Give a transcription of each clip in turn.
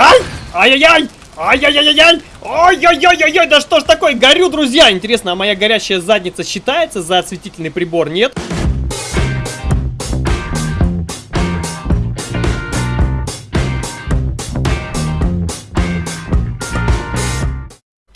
Ай! Ай-яй-яй! Ай-яй-яй-яй! Ой-ой-ой-ой-ой! Да что ж такое? Горю, друзья! Интересно, а моя горящая задница считается за осветительный прибор? Нет?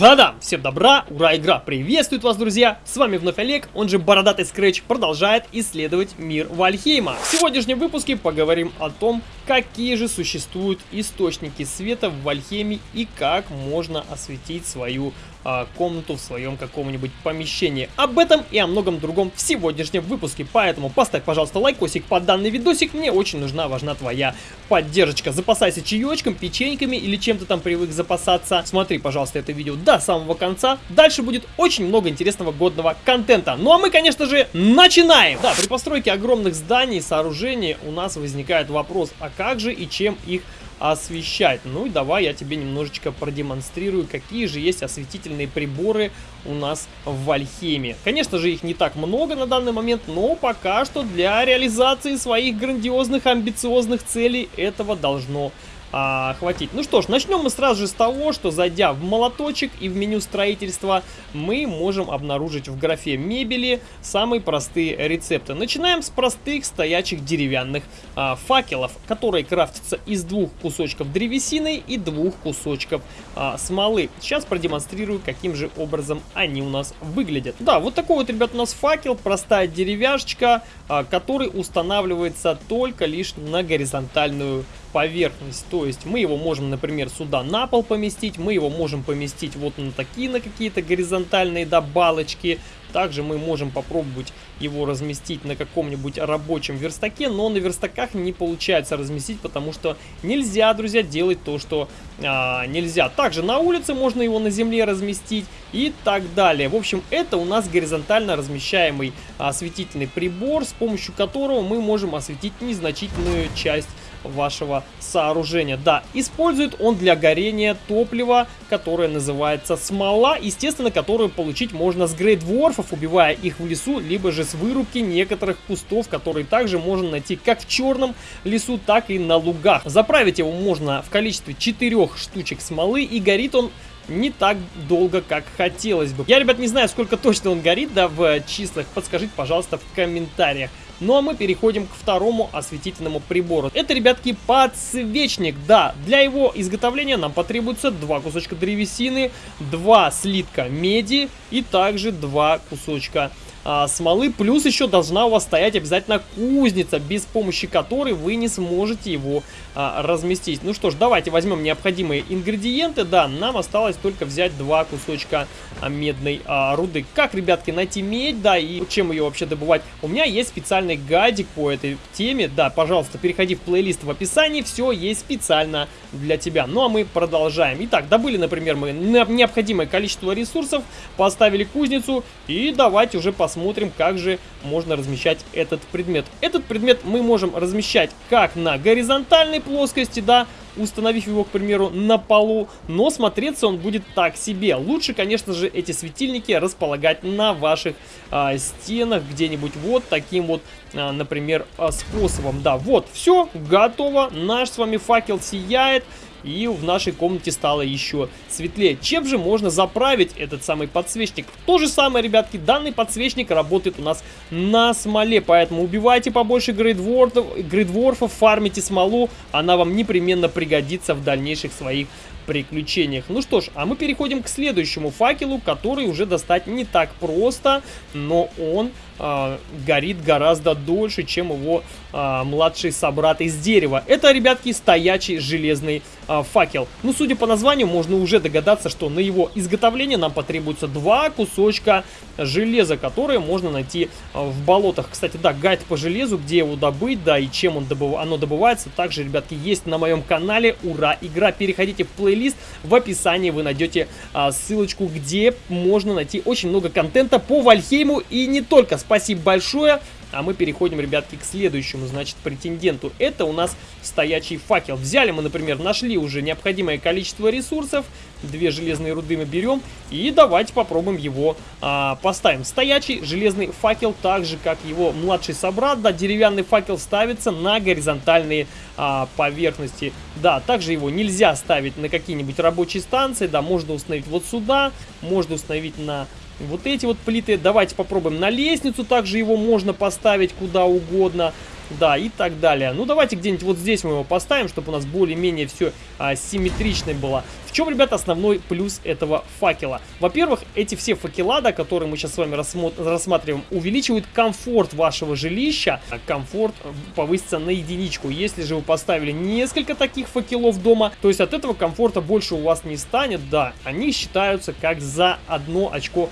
Да-да, всем добра, ура, игра приветствует вас, друзья! С вами вновь Олег, он же Бородатый Скретч, продолжает исследовать мир Вальхейма. В сегодняшнем выпуске поговорим о том, какие же существуют источники света в Вальхейме и как можно осветить свою а, комнату в своем каком-нибудь помещении. Об этом и о многом другом в сегодняшнем выпуске. Поэтому поставь, пожалуйста, лайкосик под данный видосик. Мне очень нужна, важна твоя поддержка. Запасайся чаечком, печеньками или чем-то там привык запасаться. Смотри, пожалуйста, это видео до самого конца. Дальше будет очень много интересного годного контента. Ну а мы, конечно же, начинаем! Да, при постройке огромных зданий и сооружений у нас возникает вопрос, а как же и чем их освещать. Ну и давай я тебе немножечко продемонстрирую, какие же есть осветительные приборы у нас в Вальхеме. Конечно же, их не так много на данный момент, но пока что для реализации своих грандиозных, амбициозных целей этого должно а, хватить. Ну что ж, начнем мы сразу же с того, что зайдя в молоточек и в меню строительства, мы можем обнаружить в графе мебели самые простые рецепты. Начинаем с простых стоячих деревянных а, факелов, которые крафтятся из двух кусочков древесины и двух кусочков а, смолы. Сейчас продемонстрирую, каким же образом они у нас выглядят. Да, вот такой вот, ребят, у нас факел, простая деревяшечка, а, который устанавливается только лишь на горизонтальную поверхность. То есть мы его можем, например, сюда на пол поместить, мы его можем поместить вот на такие, на какие-то горизонтальные да, балочки. Также мы можем попробовать его разместить на каком-нибудь рабочем верстаке, но на верстаках не получается разместить, потому что нельзя, друзья, делать то, что а, нельзя. Также на улице можно его на земле разместить и так далее. В общем, это у нас горизонтально размещаемый осветительный прибор, с помощью которого мы можем осветить незначительную часть вашего сооружения. Да, использует он для горения топлива, которое называется смола, естественно, которую получить можно с грейдворфов, убивая их в лесу, либо же с вырубки некоторых кустов, которые также можно найти как в черном лесу, так и на лугах. Заправить его можно в количестве 4 штучек смолы, и горит он не так долго, как хотелось бы. Я, ребят, не знаю, сколько точно он горит, да, в числах. Подскажите, пожалуйста, в комментариях. Ну а мы переходим к второму осветительному прибору. Это, ребятки, подсвечник. Да, для его изготовления нам потребуется два кусочка древесины, два слитка меди и также два кусочка а, смолы. Плюс еще должна у вас стоять обязательно кузница, без помощи которой вы не сможете его а, разместить. Ну что ж, давайте возьмем необходимые ингредиенты. Да, нам осталось только взять два кусочка а, медной а, руды. Как, ребятки, найти медь, да, и чем ее вообще добывать? У меня есть специальный гайдик по этой теме. Да, пожалуйста, переходи в плейлист в описании, все есть специально для тебя. Ну а мы продолжаем. Итак, добыли, например, мы необходимое количество ресурсов, поставили кузницу и давайте уже посмотрим посмотрим, как же можно размещать этот предмет. Этот предмет мы можем размещать как на горизонтальной плоскости, да, установив его, к примеру, на полу, но смотреться он будет так себе. Лучше, конечно же, эти светильники располагать на ваших а, стенах где-нибудь вот таким вот, а, например, а, способом. Да, вот, все, готово, наш с вами факел сияет и в нашей комнате стало еще светлее. Чем же можно заправить этот самый подсвечник? То же самое, ребятки, данный подсвечник работает у нас на смоле, поэтому убивайте побольше грейдворфов, грейдворфов фармите смолу, она вам непременно пригодится в дальнейших своих приключениях. Ну что ж, а мы переходим к следующему факелу, который уже достать не так просто, но он э, горит гораздо дольше, чем его э, младший собрат из дерева. Это, ребятки, стоячий железный э, факел. Ну, судя по названию, можно уже догадаться, что на его изготовление нам потребуется два кусочка железа, которые можно найти э, в болотах. Кстати, да, гайд по железу, где его добыть, да, и чем он добыв... оно добывается, также, ребятки, есть на моем канале. Ура, игра! Переходите в плейлист, в описании вы найдете а, ссылочку, где можно найти очень много контента по Вальхейму и не только. Спасибо большое. А мы переходим, ребятки, к следующему, значит, претенденту. Это у нас стоячий факел. Взяли мы, например, нашли уже необходимое количество ресурсов. Две железные руды мы берем. И давайте попробуем его а, поставим. Стоячий железный факел, так же, как его младший собрат. Да, деревянный факел ставится на горизонтальные а, поверхности. Да, также его нельзя ставить на какие-нибудь рабочие станции. Да, можно установить вот сюда. Можно установить на вот эти вот плиты. Давайте попробуем на лестницу. Также его можно поставить куда угодно. Да, и так далее. Ну, давайте где-нибудь вот здесь мы его поставим, чтобы у нас более-менее все а, симметрично было. В чем, ребята, основной плюс этого факела? Во-первых, эти все факела, да, которые мы сейчас с вами рассматриваем, увеличивают комфорт вашего жилища. Комфорт повысится на единичку. Если же вы поставили несколько таких факелов дома, то есть от этого комфорта больше у вас не станет. Да, они считаются как за одно очко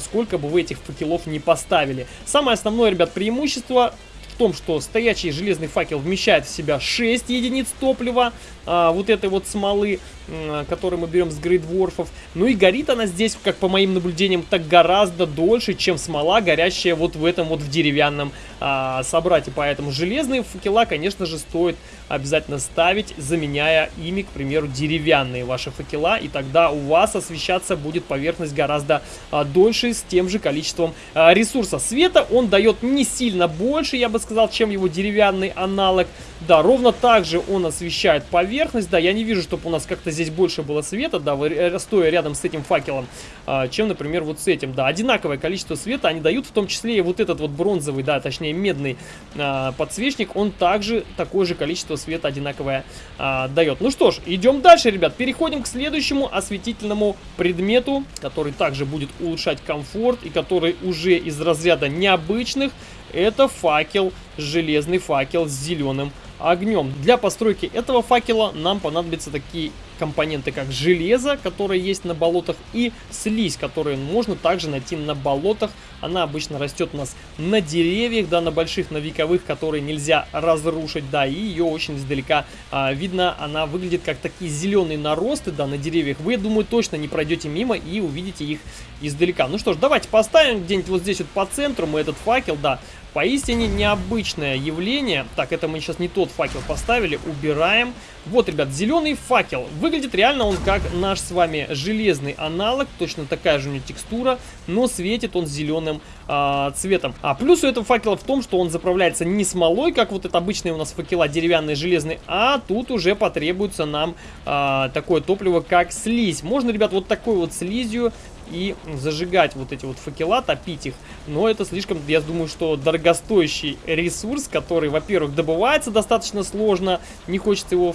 сколько бы вы этих факелов не поставили. Самое основное, ребят, преимущество в том, что стоячий железный факел вмещает в себя 6 единиц топлива, а, вот этой вот смолы, а, которую мы берем с грейдворфов. Ну и горит она здесь, как по моим наблюдениям, так гораздо дольше, чем смола, горящая вот в этом вот в деревянном а, собрате. Поэтому железные факела, конечно же, стоит обязательно ставить, заменяя ими, к примеру, деревянные ваши факела. И тогда у вас освещаться будет поверхность гораздо а, дольше с тем же количеством а, ресурса. Света он дает не сильно больше, я бы сказал, чем его деревянный аналог. Да, ровно так же он освещает поверхность. Да, я не вижу, чтобы у нас как-то здесь больше было света, да, э, стоя рядом с этим факелом, а, чем, например, вот с этим. Да, одинаковое количество света они дают, в том числе и вот этот вот бронзовый, да, точнее медный а, подсвечник, он также такое же количество света одинаковое а, дает. Ну что ж, идем дальше, ребят. Переходим к следующему осветительному предмету, который также будет улучшать комфорт и который уже из разряда необычных. Это факел, железный факел с зеленым огнем. Для постройки этого факела нам понадобятся такие компоненты, как железо, которое есть на болотах, и слизь, которую можно также найти на болотах. Она обычно растет у нас на деревьях, да, на больших, на вековых, которые нельзя разрушить, да, и ее очень издалека а, видно. Она выглядит как такие зеленые наросты, да, на деревьях. Вы, думаю, точно не пройдете мимо и увидите их издалека. Ну что ж, давайте поставим где-нибудь вот здесь вот по центру мы этот факел, да, Поистине необычное явление. Так, это мы сейчас не тот факел поставили. Убираем. Вот, ребят, зеленый факел. Выглядит реально он как наш с вами железный аналог. Точно такая же у него текстура. Но светит он зеленым а, цветом. А плюс у этого факела в том, что он заправляется не смолой, как вот это обычные у нас факела деревянные, железные. А тут уже потребуется нам а, такое топливо, как слизь. Можно, ребят, вот такой вот слизью и зажигать вот эти вот факела, топить их. Но это слишком, я думаю, что дорогостоящий ресурс, который, во-первых, добывается достаточно сложно, не хочется его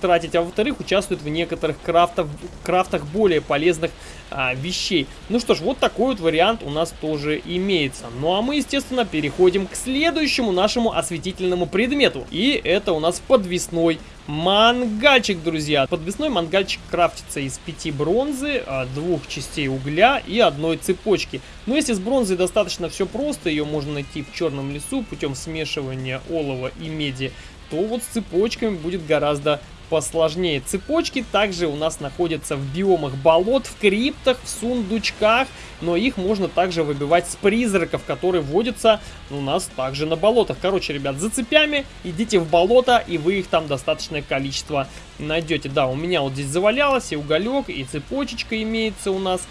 тратить, а во-вторых, участвует в некоторых крафтах, крафтах более полезных а, вещей. Ну что ж, вот такой вот вариант у нас тоже имеется. Ну а мы, естественно, переходим к следующему нашему осветительному предмету. И это у нас подвесной мангальчик, друзья. Подвесной мангальчик крафтится из пяти бронзы, а, двух частей угля и одной цепочки. Но если с бронзой достаточно все просто, ее можно найти в черном лесу путем смешивания олова и меди, то вот с цепочками будет гораздо посложнее. Цепочки также у нас находятся в биомах болот, в криптах, в сундучках, но их можно также выбивать с призраков, которые водятся у нас также на болотах. Короче, ребят, за цепями идите в болото, и вы их там достаточное количество найдете. Да, у меня вот здесь завалялось и уголек, и цепочечка имеется у нас.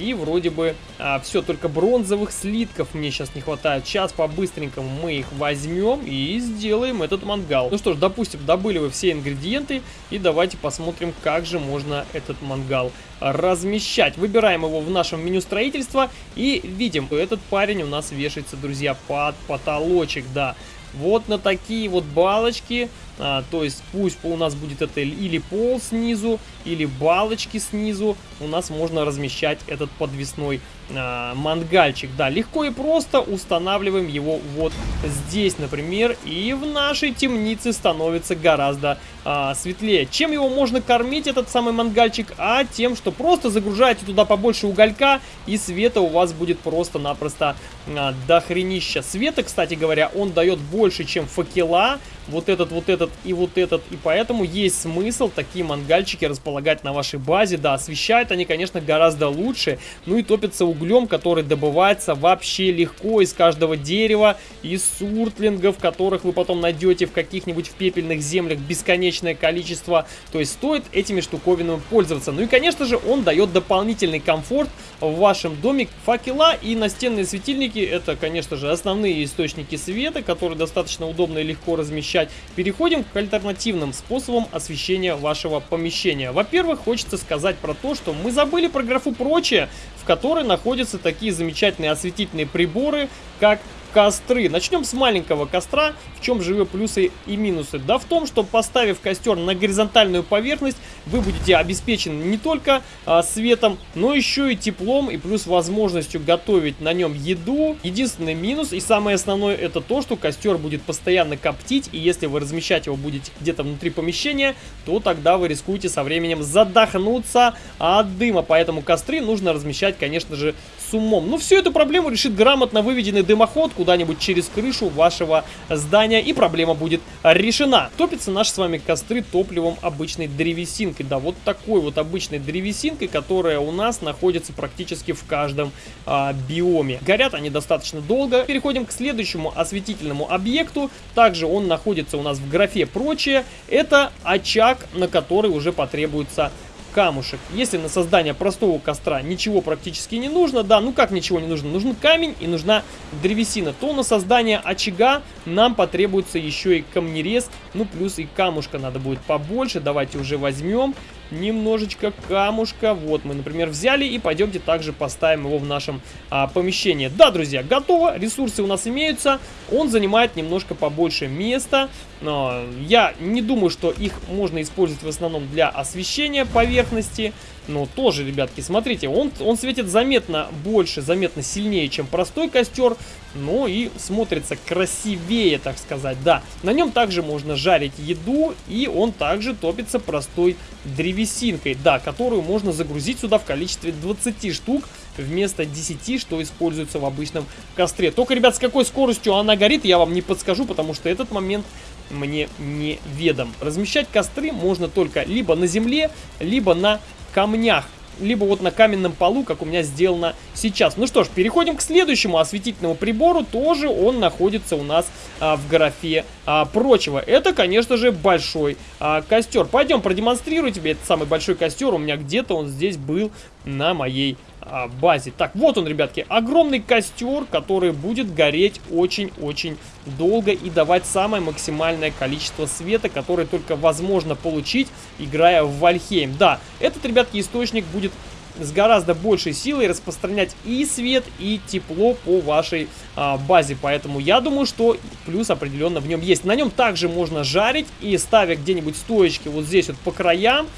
И вроде бы а, все, только бронзовых слитков мне сейчас не хватает. Сейчас по-быстренькому мы их возьмем и сделаем этот мангал. Ну что ж, допустим, добыли вы все ингредиенты. И давайте посмотрим, как же можно этот мангал размещать. Выбираем его в нашем меню строительства и видим, что этот парень у нас вешается, друзья, под потолочек, да. Вот на такие вот балочки а, то есть пусть у нас будет это или пол снизу, или балочки снизу. У нас можно размещать этот подвесной а, мангальчик. Да, легко и просто устанавливаем его вот здесь, например. И в нашей темнице становится гораздо а, светлее. Чем его можно кормить, этот самый мангальчик? А тем, что просто загружаете туда побольше уголька, и света у вас будет просто-напросто а, дохренища. Света, кстати говоря, он дает больше, чем факела. Вот этот, вот этот и вот этот. И поэтому есть смысл такие мангальчики располагать на вашей базе. Да, освещают они, конечно, гораздо лучше. Ну и топятся углем, который добывается вообще легко из каждого дерева, из суртлингов, которых вы потом найдете в каких-нибудь в пепельных землях бесконечное количество. То есть стоит этими штуковинами пользоваться. Ну и, конечно же, он дает дополнительный комфорт в вашем доме. Факела и настенные светильники, это, конечно же, основные источники света, которые достаточно удобно и легко размещать. Переходим к альтернативным способам освещения вашего помещения. Во-первых, хочется сказать про то, что мы забыли про графу «Прочее», в которой находятся такие замечательные осветительные приборы, как костры. Начнем с маленького костра. В чем же его плюсы и минусы? Да в том, что поставив костер на горизонтальную поверхность, вы будете обеспечены не только а, светом, но еще и теплом и плюс возможностью готовить на нем еду. Единственный минус и самое основное это то, что костер будет постоянно коптить и если вы размещать его будете где-то внутри помещения, то тогда вы рискуете со временем задохнуться от дыма. Поэтому костры нужно размещать, конечно же, с умом. Но всю эту проблему решит грамотно выведенный дымоход куда-нибудь через крышу вашего здания и проблема будет решена. Топятся наши с вами костры топливом обычной древесинкой. Да, вот такой вот обычной древесинкой, которая у нас находится практически в каждом а, биоме. Горят они достаточно долго. Переходим к следующему осветительному объекту. Также он находится у нас в графе «Прочее». Это очаг, на который уже потребуется камушек. Если на создание простого костра ничего практически не нужно, да, ну как ничего не нужно, нужен камень и нужна древесина, то на создание очага нам потребуется еще и камнерез, ну плюс и камушка надо будет побольше, давайте уже возьмем немножечко камушка. Вот мы, например, взяли и пойдемте также поставим его в нашем а, помещении. Да, друзья, готово. Ресурсы у нас имеются. Он занимает немножко побольше места. Но я не думаю, что их можно использовать в основном для освещения поверхности. Но тоже, ребятки, смотрите, он, он светит заметно больше, заметно сильнее, чем простой костер. Ну и смотрится красивее, так сказать, да. На нем также можно жарить еду, и он также топится простой древесинкой, да, которую можно загрузить сюда в количестве 20 штук вместо 10, что используется в обычном костре. Только, ребят, с какой скоростью она горит, я вам не подскажу, потому что этот момент мне не ведом. Размещать костры можно только либо на земле, либо на камнях либо вот на каменном полу, как у меня сделано сейчас. Ну что ж, переходим к следующему осветительному прибору. Тоже он находится у нас а, в графе а, прочего. Это, конечно же, большой а, костер. Пойдем продемонстрирую тебе этот самый большой костер. У меня где-то он здесь был на моей базе. Так, вот он, ребятки, огромный костер, который будет гореть очень-очень долго и давать самое максимальное количество света, которое только возможно получить, играя в Вальхейм. Да, этот, ребятки, источник будет с гораздо большей силой распространять и свет, и тепло по вашей а, базе. Поэтому я думаю, что плюс определенно в нем есть. На нем также можно жарить и ставя где-нибудь стоечки вот здесь вот по краям,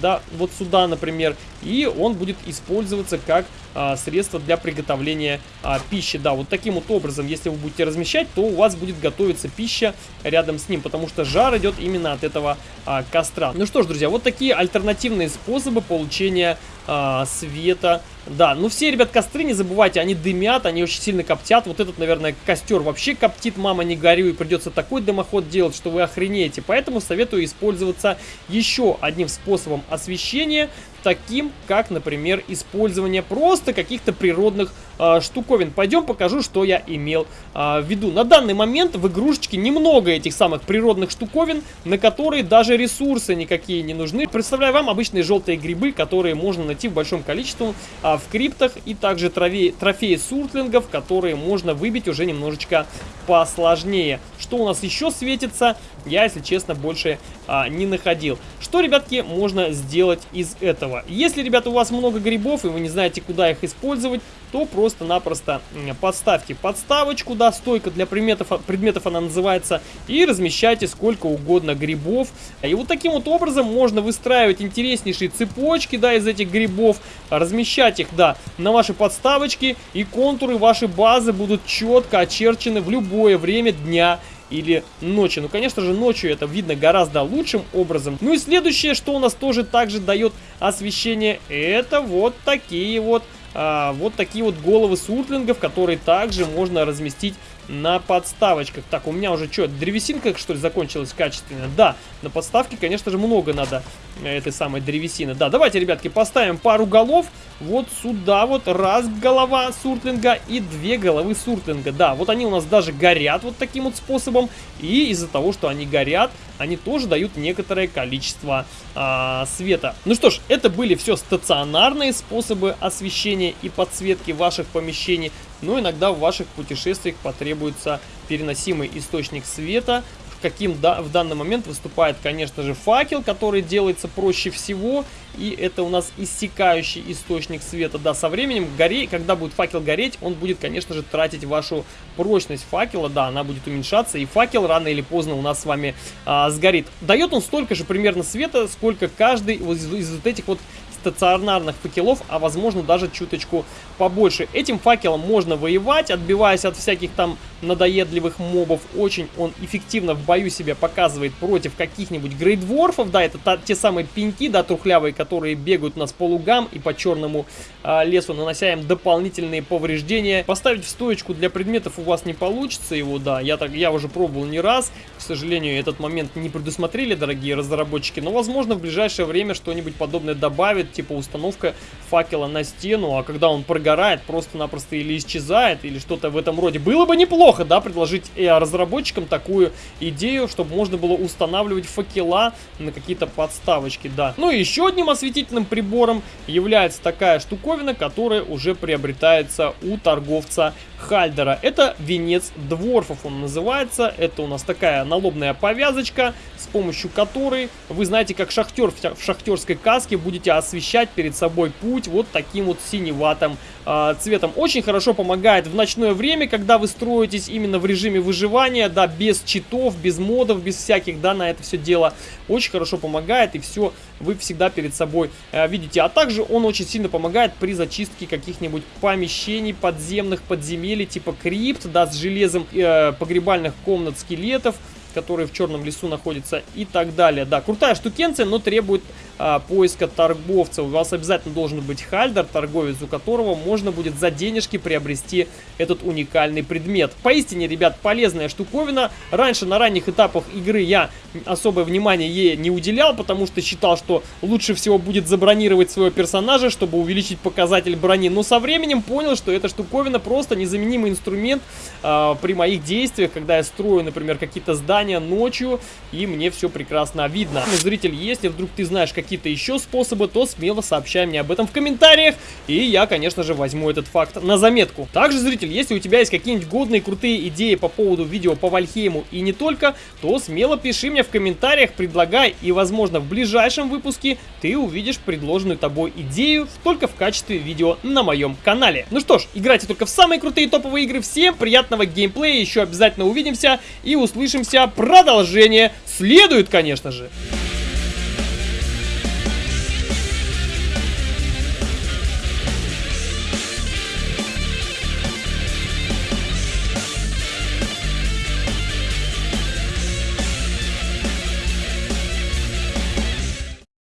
да, вот сюда, например, и он будет использоваться как а, средство для приготовления а, пищи. Да, вот таким вот образом, если вы будете размещать, то у вас будет готовиться пища рядом с ним, потому что жар идет именно от этого а, костра. Ну что ж, друзья, вот такие альтернативные способы получения а, света. Да, ну все, ребят, костры, не забывайте, они дымят, они очень сильно коптят. Вот этот, наверное, костер вообще коптит, мама, не горю, и придется такой дымоход делать, что вы охренеете. Поэтому советую использоваться еще одним способом освещения таким, как, например, использование просто каких-то природных э, штуковин. Пойдем покажу, что я имел э, в виду. На данный момент в игрушечке немного этих самых природных штуковин, на которые даже ресурсы никакие не нужны. Представляю вам обычные желтые грибы, которые можно найти в большом количестве э, в криптах, и также трофеи, трофеи суртлингов, которые можно выбить уже немножечко посложнее. Что у нас еще светится, я, если честно, больше а, не находил. Что, ребятки, можно сделать из этого? Если, ребята, у вас много грибов, и вы не знаете, куда их использовать, то просто-напросто подставьте подставочку, да, стойка для предметов, предметов она называется, и размещайте сколько угодно грибов. И вот таким вот образом можно выстраивать интереснейшие цепочки, да, из этих грибов, размещать их, да, на ваши подставочки, и контуры вашей базы будут четко очерчены в любое время дня или ночи. Ну, конечно же, ночью это видно гораздо лучшим образом. Ну и следующее, что у нас тоже также дает освещение, это вот такие вот а, вот такие вот головы суртлингов, которые также можно разместить на подставочках. Так, у меня уже что, древесинка, что ли, закончилась качественно? Да, на подставке, конечно же, много надо этой самой древесины. Да, давайте, ребятки, поставим пару голов вот сюда вот. Раз голова суртлинга и две головы суртлинга. Да, вот они у нас даже горят вот таким вот способом. И из-за того, что они горят, они тоже дают некоторое количество а, света. Ну что ж, это были все стационарные способы освещения и подсветки ваших помещений. Но иногда в ваших путешествиях потребуется переносимый источник света, каким да, в данный момент выступает, конечно же, факел, который делается проще всего. И это у нас иссякающий источник света. Да, со временем, горе, когда будет факел гореть, он будет, конечно же, тратить вашу прочность факела. Да, она будет уменьшаться, и факел рано или поздно у нас с вами а, сгорит. Дает он столько же примерно света, сколько каждый из, из вот этих вот стационарных факелов, а возможно даже чуточку побольше. Этим факелом можно воевать, отбиваясь от всяких там надоедливых мобов. Очень он эффективно в бою себя показывает против каких-нибудь грейдворфов. Да, это та, те самые пеньки, да, трухлявые, которые бегают у нас по лугам и по черному э, лесу, нанося им дополнительные повреждения. Поставить в стоечку для предметов у вас не получится его, да. Я, так, я уже пробовал не раз. К сожалению, этот момент не предусмотрели, дорогие разработчики. Но, возможно, в ближайшее время что-нибудь подобное добавит типа установка факела на стену, а когда он прогорает, просто-напросто или исчезает, или что-то в этом роде. Было бы неплохо, да, предложить разработчикам такую идею, чтобы можно было устанавливать факела на какие-то подставочки, да. Ну и еще одним осветительным прибором является такая штуковина, которая уже приобретается у торговца Хальдера. Это венец дворфов он называется. Это у нас такая налобная повязочка, с помощью которой вы знаете, как шахтер в шахтерской каске будете освещать перед собой путь вот таким вот синеватым э, цветом. Очень хорошо помогает в ночное время, когда вы строитесь именно в режиме выживания, да, без читов, без модов, без всяких, да, на это все дело. Очень хорошо помогает и все вы всегда перед собой э, видите. А также он очень сильно помогает при зачистке каких-нибудь помещений подземных, подземелий, типа крипт, да, с железом, э, погребальных комнат скелетов которые в черном лесу находятся и так далее. Да, крутая штукенция, но требует а, поиска торговца. У вас обязательно должен быть хальдер, торговец, у которого можно будет за денежки приобрести этот уникальный предмет. Поистине, ребят, полезная штуковина. Раньше на ранних этапах игры я особое внимание ей не уделял, потому что считал, что лучше всего будет забронировать своего персонажа, чтобы увеличить показатель брони. Но со временем понял, что эта штуковина просто незаменимый инструмент э, при моих действиях, когда я строю, например, какие-то здания ночью, и мне все прекрасно видно. Зритель, если вдруг ты знаешь какие-то еще способы, то смело сообщай мне об этом в комментариях, и я, конечно же, возьму этот факт на заметку. Также, зритель, если у тебя есть какие-нибудь годные, крутые идеи по поводу видео по Вальхейму и не только, то смело пиши мне в комментариях, предлагай, и, возможно, в ближайшем выпуске ты увидишь предложенную тобой идею только в качестве видео на моем канале. Ну что ж, играйте только в самые крутые топовые игры. Всем приятного геймплея, еще обязательно увидимся и услышимся. Продолжение следует, конечно же.